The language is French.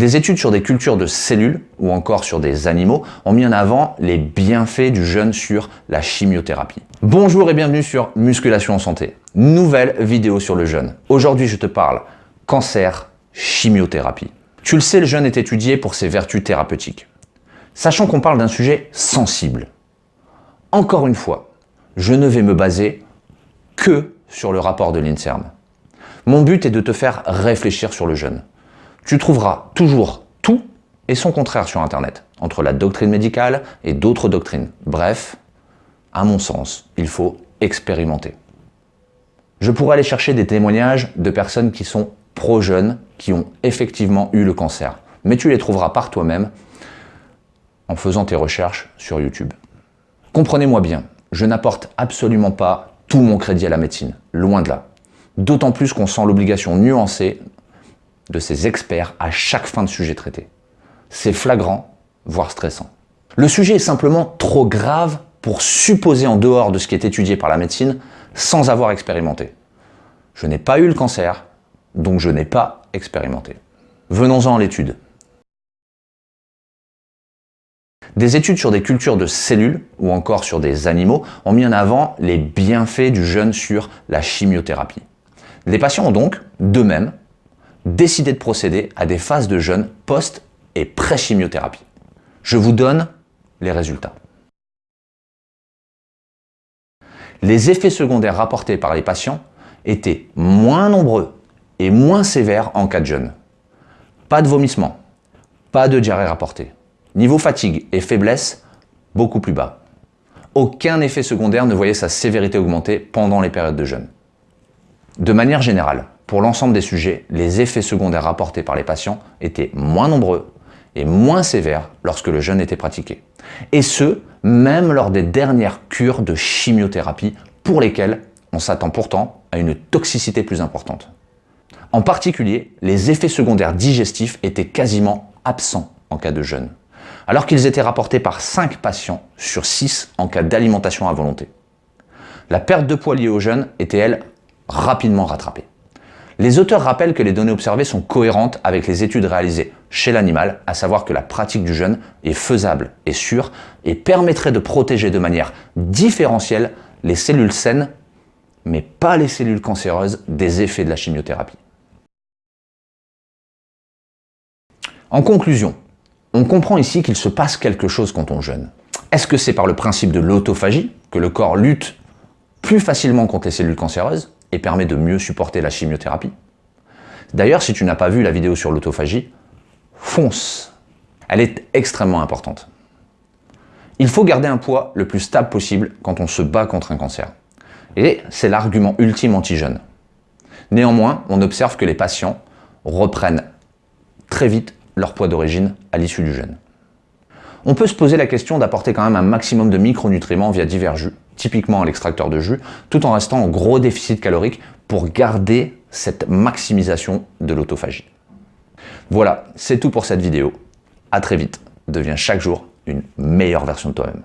Des études sur des cultures de cellules ou encore sur des animaux ont mis en avant les bienfaits du jeûne sur la chimiothérapie. Bonjour et bienvenue sur Musculation en santé. Nouvelle vidéo sur le jeûne. Aujourd'hui, je te parle cancer, chimiothérapie. Tu le sais, le jeûne est étudié pour ses vertus thérapeutiques. Sachant qu'on parle d'un sujet sensible. Encore une fois, je ne vais me baser que sur le rapport de l'INSERM. Mon but est de te faire réfléchir sur le jeûne. Tu trouveras toujours tout et son contraire sur Internet, entre la doctrine médicale et d'autres doctrines. Bref, à mon sens, il faut expérimenter. Je pourrais aller chercher des témoignages de personnes qui sont pro-jeunes, qui ont effectivement eu le cancer. Mais tu les trouveras par toi-même en faisant tes recherches sur YouTube. Comprenez-moi bien, je n'apporte absolument pas tout mon crédit à la médecine, loin de là. D'autant plus qu'on sent l'obligation nuancée de ces experts à chaque fin de sujet traité. C'est flagrant, voire stressant. Le sujet est simplement trop grave pour supposer en dehors de ce qui est étudié par la médecine sans avoir expérimenté. Je n'ai pas eu le cancer, donc je n'ai pas expérimenté. Venons-en à l'étude. Des études sur des cultures de cellules ou encore sur des animaux ont mis en avant les bienfaits du jeûne sur la chimiothérapie. Les patients ont donc, d'eux-mêmes, décidé de procéder à des phases de jeûne post- et pré-chimiothérapie. Je vous donne les résultats. Les effets secondaires rapportés par les patients étaient moins nombreux et moins sévères en cas de jeûne. Pas de vomissement, pas de diarrhée rapportée. Niveau fatigue et faiblesse, beaucoup plus bas. Aucun effet secondaire ne voyait sa sévérité augmenter pendant les périodes de jeûne. De manière générale, pour l'ensemble des sujets, les effets secondaires rapportés par les patients étaient moins nombreux et moins sévères lorsque le jeûne était pratiqué. Et ce, même lors des dernières cures de chimiothérapie pour lesquelles on s'attend pourtant à une toxicité plus importante. En particulier, les effets secondaires digestifs étaient quasiment absents en cas de jeûne, alors qu'ils étaient rapportés par 5 patients sur 6 en cas d'alimentation à volonté. La perte de poids liée au jeûne était, elle, rapidement rattrapée. Les auteurs rappellent que les données observées sont cohérentes avec les études réalisées chez l'animal, à savoir que la pratique du jeûne est faisable et sûre et permettrait de protéger de manière différentielle les cellules saines, mais pas les cellules cancéreuses des effets de la chimiothérapie. En conclusion, on comprend ici qu'il se passe quelque chose quand on jeûne. Est-ce que c'est par le principe de l'autophagie que le corps lutte plus facilement contre les cellules cancéreuses et permet de mieux supporter la chimiothérapie. D'ailleurs, si tu n'as pas vu la vidéo sur l'autophagie, fonce. Elle est extrêmement importante. Il faut garder un poids le plus stable possible quand on se bat contre un cancer. Et c'est l'argument ultime anti-jeûne. Néanmoins, on observe que les patients reprennent très vite leur poids d'origine à l'issue du jeûne. On peut se poser la question d'apporter quand même un maximum de micronutriments via divers jus, typiquement l'extracteur de jus, tout en restant en gros déficit calorique pour garder cette maximisation de l'autophagie. Voilà, c'est tout pour cette vidéo. À très vite. Deviens chaque jour une meilleure version de toi-même.